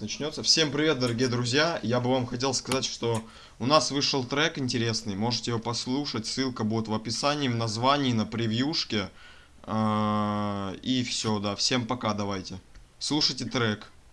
начнется. Всем привет, дорогие друзья! Я бы вам хотел сказать, что у нас вышел трек интересный, можете его послушать, ссылка будет в описании, в названии, на превьюшке. А, и все, да, всем пока, давайте. Слушайте трек.